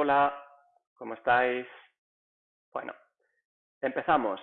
Hola, ¿cómo estáis? Bueno, empezamos.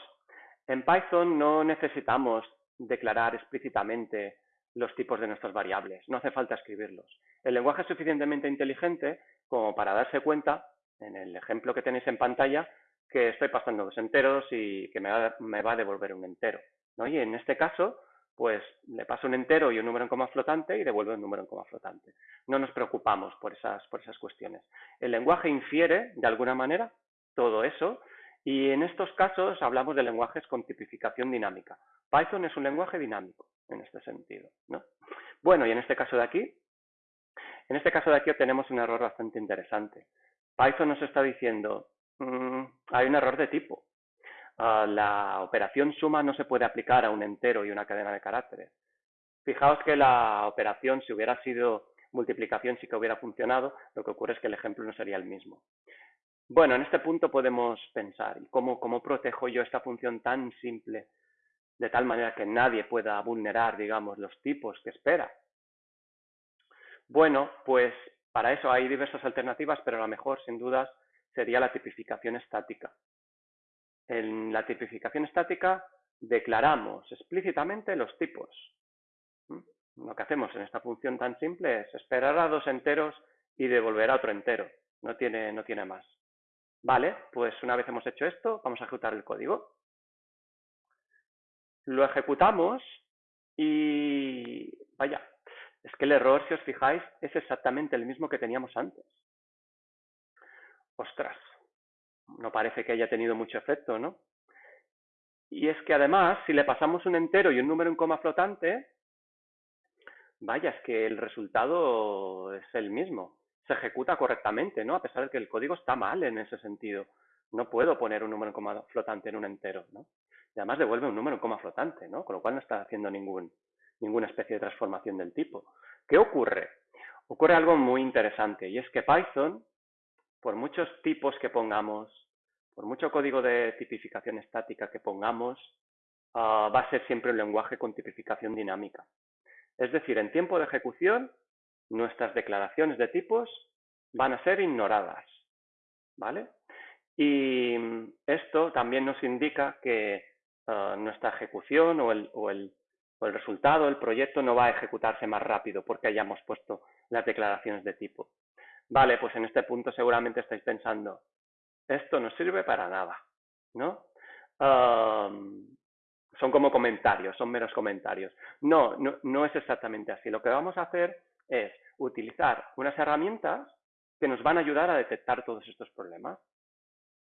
En Python no necesitamos declarar explícitamente los tipos de nuestras variables, no hace falta escribirlos. El lenguaje es suficientemente inteligente como para darse cuenta, en el ejemplo que tenéis en pantalla, que estoy pasando dos enteros y que me va, a devolver un entero. Y en este caso, pues le paso un entero y un número en coma flotante y devuelve un número en coma flotante. No nos preocupamos por esas, por esas cuestiones. El lenguaje infiere, de alguna manera, todo eso, y en estos casos hablamos de lenguajes con tipificación dinámica. Python es un lenguaje dinámico, en este sentido. ¿no? Bueno, y en este caso de aquí, en este caso de aquí tenemos un error bastante interesante. Python nos está diciendo, mm, hay un error de tipo. Ah, la operación suma no se puede aplicar a un entero y una cadena de caracteres. Fijaos que la operación, si hubiera sido multiplicación, sí que hubiera funcionado, lo que ocurre es que el ejemplo no sería el mismo. Bueno, en este punto podemos pensar, cómo, cómo protejo yo esta función tan simple, de tal manera que nadie pueda vulnerar, digamos, los tipos que espera? Bueno, pues para eso hay diversas alternativas, pero la mejor, sin dudas, sería la tipificación estática. En la tipificación estática declaramos explícitamente los tipos. ¿Mm? Lo que hacemos en esta función tan simple es esperar a dos enteros y devolver a otro entero. No tiene, no tiene más. Vale, pues una vez hemos hecho esto, vamos a ejecutar el código. Lo ejecutamos y... vaya, es que el error, si os fijáis, es exactamente el mismo que teníamos antes. Ostras, no parece que haya tenido mucho efecto, ¿no? Y es que además, si le pasamos un entero y un número en coma flotante, vaya, es que el resultado es el mismo. Se ejecuta correctamente, ¿no? A pesar de que el código está mal en ese sentido. No puedo poner un número en coma flotante en un entero, ¿no? Y además devuelve un número en coma flotante, ¿no? Con lo cual no está haciendo ninguna especie de transformación del tipo. ¿Qué ocurre? Ocurre algo muy interesante y es que Python por muchos tipos que pongamos, por mucho código de tipificación estática que pongamos, ah, va a ser siempre un lenguaje con tipificación dinámica. Es decir, en tiempo de ejecución, nuestras declaraciones de tipos van a ser ignoradas. ¿Vale? Y esto también nos indica que ah, nuestra ejecución o el, o el resultado, el proyecto, no va a ejecutarse más rápido porque hayamos puesto las declaraciones de tipo. Vale, pues en este punto seguramente estáis pensando, esto no sirve para nada, ¿no? son como comentarios, son meros comentarios. No, no, no es exactamente así. Lo que vamos a hacer es utilizar unas herramientas que nos van a ayudar a detectar todos estos problemas.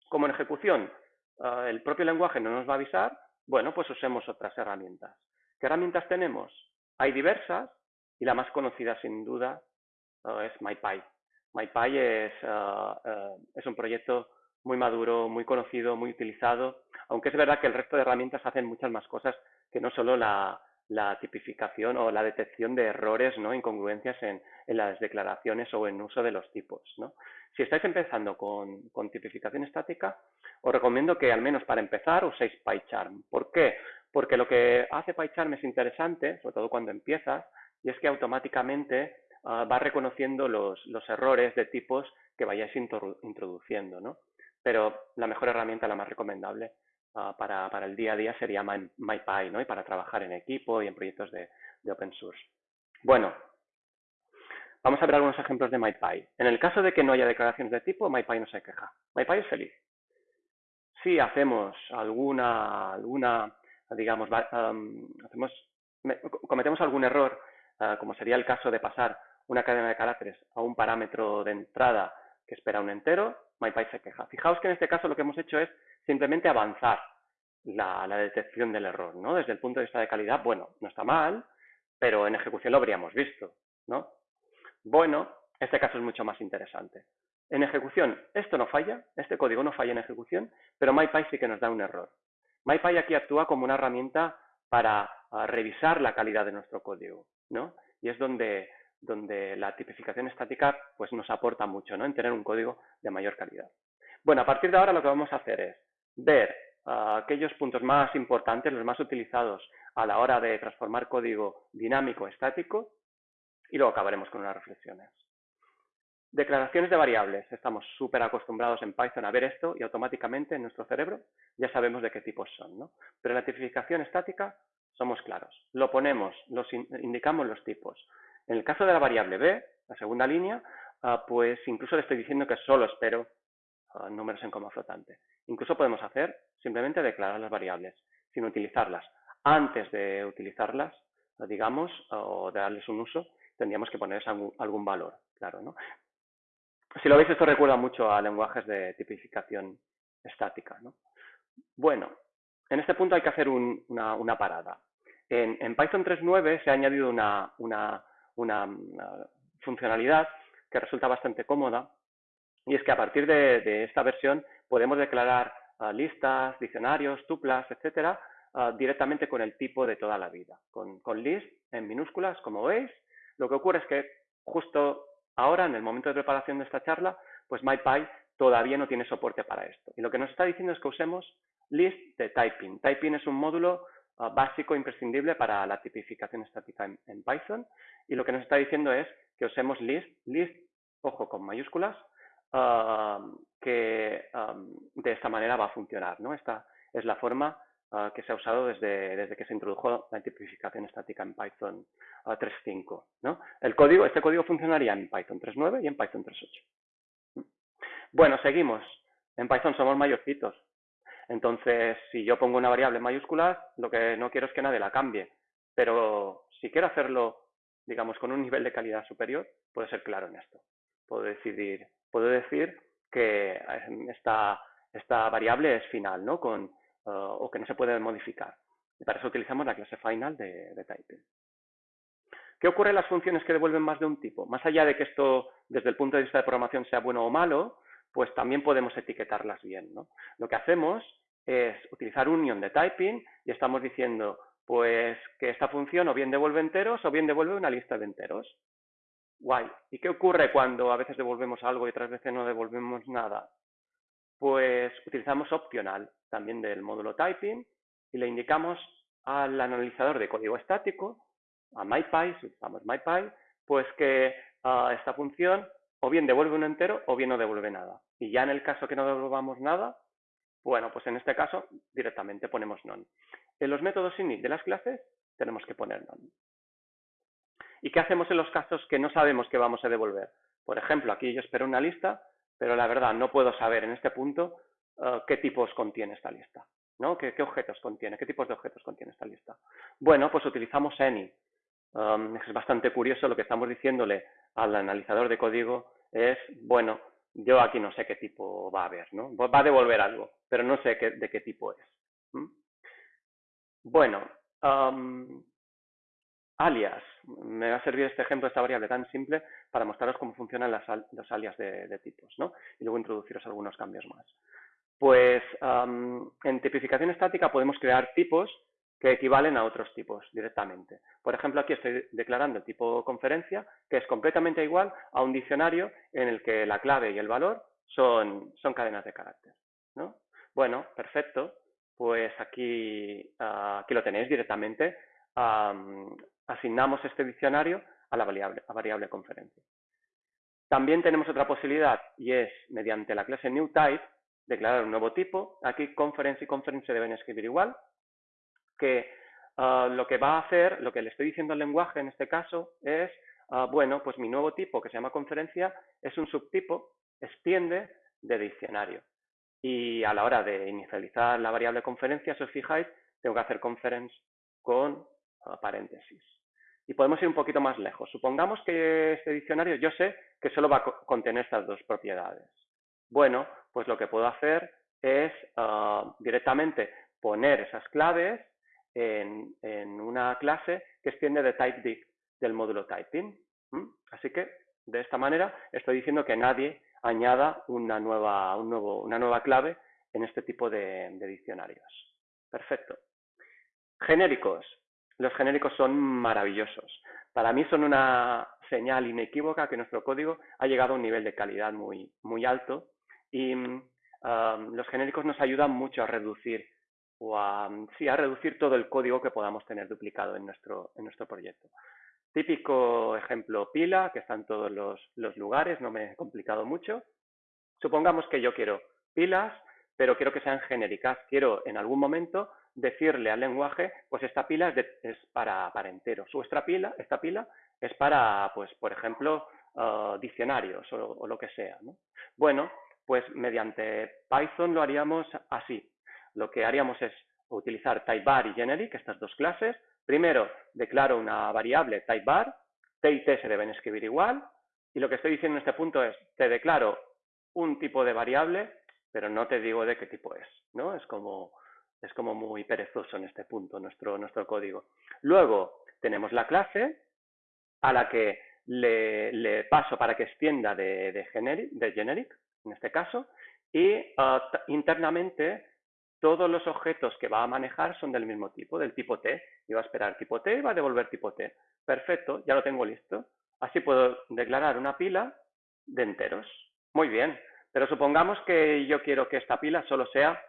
Como en ejecución, ah, el propio lenguaje no nos va a avisar, bueno, pues usemos otras herramientas. ¿Qué herramientas tenemos? Hay diversas y la más conocida sin duda ah, es MyPy. MyPy es, ah, es un proyecto muy maduro, muy conocido, muy utilizado, aunque es verdad que el resto de herramientas hacen muchas más cosas que no solo la, tipificación o la detección de errores, ¿no? incongruencias en, las declaraciones o en uso de los tipos. ¿no? Si estáis empezando con, tipificación estática, os recomiendo que al menos para empezar uséis PyCharm. ¿Por qué? Porque lo que hace PyCharm es interesante, sobre todo cuando empiezas, y es que automáticamente Ah, va reconociendo los, errores de tipos que vayáis introduciendo, ¿no? Pero la mejor herramienta, la más recomendable ah, para, el día a día sería MyPy, ¿no? Y para trabajar en equipo y en proyectos de, open source. Bueno, vamos a ver algunos ejemplos de MyPy. En el caso de que no haya declaraciones de tipo, MyPy no se queja. MyPy es feliz. Si hacemos alguna, alguna digamos, hacemos, cometemos algún error, ah, como sería el caso de pasar una cadena de caracteres a un parámetro de entrada espera un entero, MyPy se queja. Fijaos que en este caso lo que hemos hecho es simplemente avanzar la, detección del error, ¿no? Desde el punto de vista de calidad, bueno, no está mal, pero en ejecución lo habríamos visto, ¿no? Bueno, este caso es mucho más interesante. En ejecución, esto no falla, este código no falla en ejecución, pero MyPy sí que nos da un error. MyPy aquí actúa como una herramienta para ah, revisar la calidad de nuestro código, ¿no? Y es donde donde la tipificación estática pues, nos aporta mucho ¿no? en tener un código de mayor calidad. Bueno, a partir de ahora lo que vamos a hacer es ver ah, aquellos puntos más importantes, los más utilizados a la hora de transformar código dinámico estático y luego acabaremos con unas reflexiones. Declaraciones de variables. Estamos súper acostumbrados en Python a ver esto y automáticamente en nuestro cerebro ya sabemos de qué tipos son. ¿no? Pero la tipificación estática somos claros. Lo ponemos, los indicamos los tipos. En el caso de la variable b, la segunda línea, ah, pues incluso le estoy diciendo que solo espero ah, números en coma flotante. Incluso podemos hacer simplemente declarar las variables sin utilizarlas. Antes de utilizarlas, digamos, o de darles un uso, tendríamos que ponerles algún, valor, claro, ¿no? Si lo veis, esto recuerda mucho a lenguajes de tipificación estática. ¿no? Bueno, en este punto hay que hacer una, parada. En, Python 3.9 se ha añadido una, funcionalidad que resulta bastante cómoda y es que a partir de, esta versión podemos declarar ah, listas, diccionarios, tuplas, etcétera, ah, directamente con el tipo de toda la vida. Con, con list en minúsculas, como veis, lo que ocurre es que justo Ahora, en el momento de preparación de esta charla, pues MyPy todavía no tiene soporte para esto. Y lo que nos está diciendo es que usemos list de typing. Typing es un módulo ah, básico imprescindible para la tipificación estática en, Python. Y lo que nos está diciendo es que usemos list, list, ojo, con mayúsculas, ah, que ah, de esta manera va a funcionar. ¿no? Esta es la forma que se ha usado desde, desde, que se introdujo la tipificación estática en Python 3.5. ¿no? El código, este código funcionaría en Python 3.9 y en Python 3.8. Bueno, seguimos. En Python somos mayorcitos. Entonces, si yo pongo una variable en mayúsculas, lo que no quiero es que nadie la cambie. Pero si quiero hacerlo, digamos, con un nivel de calidad superior, puedo ser claro en esto. Puedo decidir, puedo decir que eh, esta, variable es final, ¿no? Con o que no se puede modificar. Y para eso utilizamos la clase final de, de typing. ¿Qué ocurre en las funciones que devuelven más de un tipo? Más allá de que esto, desde el punto de vista de programación, sea bueno o malo, pues también podemos etiquetarlas bien. ¿no? Lo que hacemos es utilizar union de typing y estamos diciendo pues que esta función o bien devuelve enteros o bien devuelve una lista de enteros. Guay. ¿Y qué ocurre cuando a veces devolvemos algo y otras veces no devolvemos nada? Pues utilizamos opcional también del módulo typing y le indicamos al analizador de código estático, a MyPy, si usamos MyPy, pues que ah, esta función o bien devuelve un entero o bien no devuelve nada. Y ya en el caso que no devolvamos nada, bueno, pues en este caso directamente ponemos none. En los métodos init de las clases tenemos que poner none. ¿Y qué hacemos en los casos que no sabemos que vamos a devolver? Por ejemplo, aquí yo espero una lista pero la verdad no puedo saber en este punto eh, qué tipos contiene esta lista, ¿no? ¿Qué, objetos contiene? ¿Qué tipos de objetos contiene esta lista? Bueno, pues utilizamos any. Um, es bastante curioso lo que estamos diciéndole al analizador de código es, bueno, yo aquí no sé qué tipo va a haber, ¿no? Va a devolver algo, pero no sé de qué tipo es. Bueno, alias. Me va a servir este ejemplo, esta variable tan simple, para mostraros cómo funcionan las, alias de, tipos, ¿no? Y luego introduciros algunos cambios más. Pues en tipificación estática podemos crear tipos que equivalen a otros tipos directamente. Por ejemplo, aquí estoy declarando el tipo conferencia, que es completamente igual a un diccionario en el que la clave y el valor son, son cadenas de carácter. ¿no? Bueno, perfecto. Pues aquí, ah, aquí lo tenéis directamente asignamos este diccionario a la variable, a variable conferencia. También tenemos otra posibilidad y es, mediante la clase newType, declarar un nuevo tipo. Aquí conference y conference se deben escribir igual, que ah, lo que va a hacer, lo que le estoy diciendo al lenguaje en este caso es, ah, bueno, pues mi nuevo tipo que se llama conferencia es un subtipo, extiende de diccionario. Y a la hora de inicializar la variable conferencia, si os fijáis, tengo que hacer conference con ah, paréntesis. Y podemos ir un poquito más lejos. Supongamos que este diccionario yo sé que solo va a contener estas dos propiedades. Bueno, pues lo que puedo hacer es directamente poner esas claves en, una clase que extiende de typedict del módulo typing. Así que, de esta manera, estoy diciendo que nadie añada una nueva, una nueva clave en este tipo de diccionarios. Perfecto. Genéricos los genéricos son maravillosos. Para mí son una señal inequívoca que nuestro código ha llegado a un nivel de calidad muy, muy alto y um, los genéricos nos ayudan mucho a reducir o a, sí, a reducir todo el código que podamos tener duplicado en nuestro, en nuestro proyecto. típico ejemplo pila, que está en todos los, lugares, no me he complicado mucho. Supongamos que yo quiero pilas, pero quiero que sean genéricas. Quiero en algún momento decirle al lenguaje, pues esta pila es, para, para, enteros, esta pila, esta pila es para, pues, por ejemplo, uh, diccionarios o, lo que sea. Bueno, pues mediante Python lo haríamos así. Lo que haríamos es utilizar typeBar y generic, estas dos clases. Primero, declaro una variable typeBar, t y t se deben escribir igual, y lo que estoy diciendo en este punto es, te declaro un tipo de variable, pero no te digo de qué tipo es, ¿no? Es como, es como muy perezoso en este punto nuestro, nuestro código. Luego tenemos la clase a la que le, paso para que extienda de, de, generic, de generic, en este caso, y uh, internamente todos los objetos que va a manejar son del mismo tipo, del tipo T, y va a esperar tipo T y va a devolver tipo T. Perfecto, ya lo tengo listo. Así puedo declarar una pila de enteros. Muy bien, pero supongamos que yo quiero que esta pila solo sea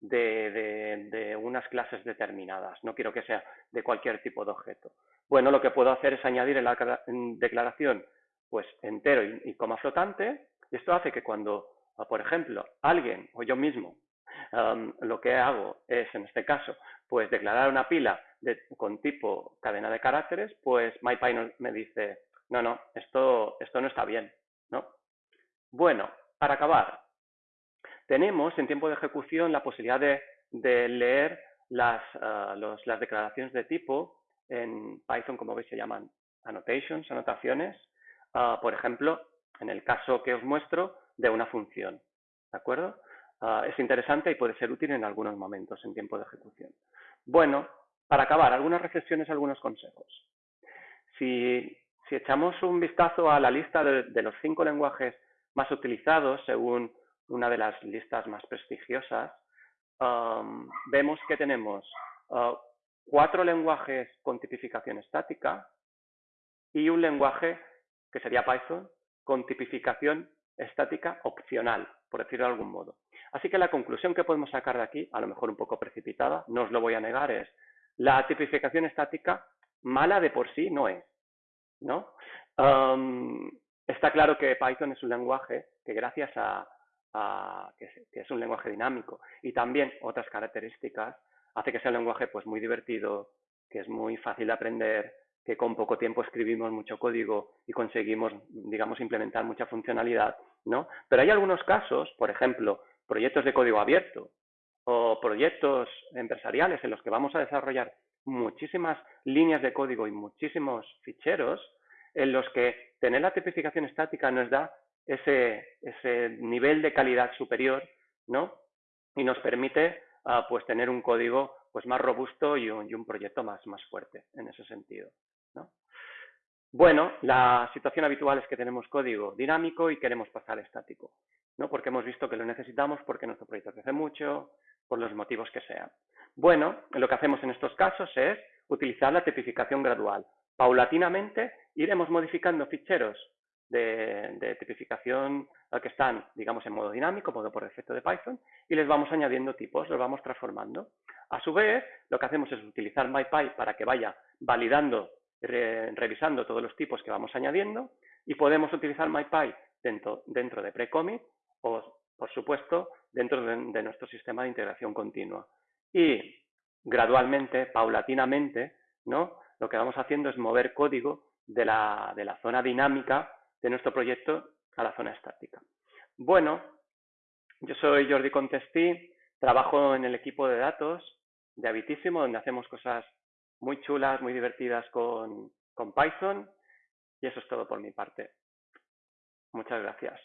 de, unas clases determinadas, no quiero que sea de cualquier tipo de objeto. Bueno, lo que puedo hacer es añadir en la declaración pues entero y, coma flotante, y esto hace que cuando, por ejemplo, alguien o yo mismo lo que hago es, en este caso, pues declarar una pila con tipo cadena de caracteres, pues MyPy me dice, no, no, esto, esto no está bien, ¿no? Bueno, para acabar, tenemos en tiempo de ejecución la posibilidad de, leer las, ah, las declaraciones de tipo en Python, como veis, se llaman annotations, anotaciones, ah, por ejemplo, en el caso que os muestro, de una función. ¿De acuerdo? Ah, es interesante y puede ser útil en algunos momentos en tiempo de ejecución. Bueno, para acabar, algunas reflexiones, algunos consejos. Si, echamos un vistazo a la lista de los cinco lenguajes más utilizados según una de las listas más prestigiosas, vemos que tenemos uh, cuatro lenguajes con tipificación estática y un lenguaje que sería Python con tipificación estática opcional, por decirlo de algún modo. Así que la conclusión que podemos sacar de aquí, a lo mejor un poco precipitada, no os lo voy a negar, es la tipificación estática mala de por sí no es. ¿no? Está claro que Python es un lenguaje que gracias a que, es, un lenguaje dinámico y también otras características, hace que sea un lenguaje pues muy divertido, que es muy fácil de aprender, que con poco tiempo escribimos mucho código y conseguimos, digamos, implementar mucha funcionalidad, ¿no? Pero hay algunos casos, por ejemplo, proyectos de código abierto o proyectos empresariales en los que vamos a desarrollar muchísimas líneas de código y muchísimos ficheros, en los que tener la tipificación estática nos da ese, nivel de calidad superior, ¿no? Y nos permite uh, pues tener un código pues más robusto y un, y un, proyecto más, más fuerte en ese sentido, ¿no? Bueno, la situación habitual es que tenemos código dinámico y queremos pasar estático, ¿no? Porque hemos visto que lo necesitamos, porque nuestro proyecto crece mucho, por los motivos que sean. Bueno, lo que hacemos en estos casos es utilizar la tipificación gradual. Paulatinamente iremos modificando ficheros de, tipificación que están, digamos, en modo dinámico, modo por defecto de Python, y les vamos añadiendo tipos, los vamos transformando. A su vez, lo que hacemos es utilizar MyPy para que vaya validando, revisando todos los tipos que vamos añadiendo, y podemos utilizar MyPy dentro, dentro de Precommit o, por supuesto, dentro de, nuestro sistema de integración continua. Y gradualmente, paulatinamente, ¿no? lo que vamos haciendo es mover código de la, de la zona dinámica de nuestro proyecto a la zona estática. Bueno, yo soy Jordi Contestí, trabajo en el equipo de datos de Habitísimo, donde hacemos cosas muy chulas, muy divertidas con, con Python, y eso es todo por mi parte. Muchas gracias.